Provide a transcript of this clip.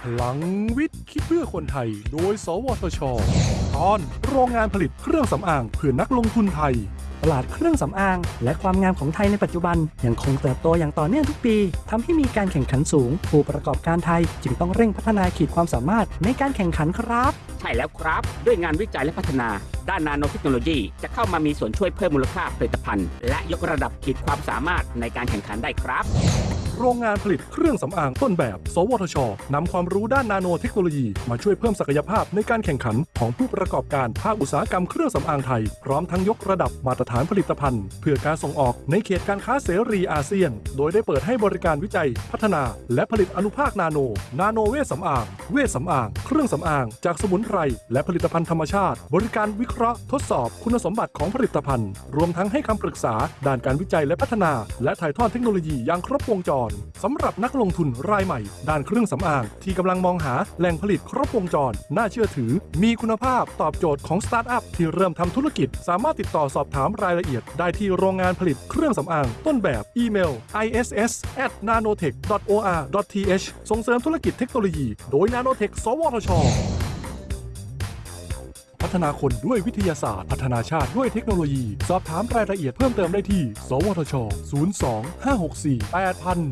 พลังวิทย์ คิดเพื่อคนไทย โดย สวทช ตอนโรงงานผลิตเครื่องสำอางเพื่อนักลงทุนไทย ตลาดเครื่องสำอาง และความงามของไทยในปัจจุบัน ยังคงเติบโตอย่างต่อเนื่องทุกปีทำให้มีการแข่งขันสูง ผู้ประกอบการไทย จึงต้องเร่งพัฒนาขีดความสามารถในการแข่งขันครับ ใช่แล้วครับ ด้วยงานวิจัยและพัฒนา ด้านนาโนเทคโนโลยี จะเข้ามามีส่วนช่วยเพิ่มมูลค่าผลิตภัณฑ์ และยกระดับขีดความสามารถในการแข่งขันได้ครับ โรงงานผลิตเครื่องสำอางต้นแบบ สวทชนำความรู้ด้านนาโนเทคโนโลยีมาช่วยเพิ่มศักยภาพในการแข่งขันของผู้ประกอบการภาคอุตสาหกรรมเครื่องสำอางไทย พร้อมทั้งยกระดับมาตรฐานผลิตภัณฑ์ เพื่อการส่งออกในเขตการค้าเสรีอาเซียน โดยได้เปิดให้บริการวิจัย พัฒนา และผลิตอนุภาคนาโน นาโนเวชสำอาง เวชสำอาง เครื่องสำอาง จากสมุนไพรและผลิตภัณฑ์ธรรมชาติ บริการวิเคราะห์ทดสอบคุณสมบัติของผลิตภัณฑ์ รวมทั้งให้คำปรึกษาด้านการวิจัยและพัฒนา และถ่ายทอดเทคโนโลยีอย่างครบวงจรสำหรับนักลงทุนรายใหม่ ด้านเครื่องสำอาง ที่กำลังมองหาแหล่งผลิตครบวงจร น่าเชื่อถือ มีคุณภาพตอบโจทย์ของสตาร์ทอัพที่เริ่มทำธุรกิจ สามารถติดต่อสอบถามรายละเอียด ได้ที่โรงงานผลิตเครื่องสำอาง ต้นแบบอีเมล iss at nanotech or th ส่งเสริมธุรกิจเทคโนโลยี โดย nanotech สวทช ฒนาคนด้วยวิทยาศาสตร์ พัฒนาชาติด้วยเทคโนโลยี สอบถามรายละเอียดเพิ่มเติมได้ที่ สวทช 02 564 8000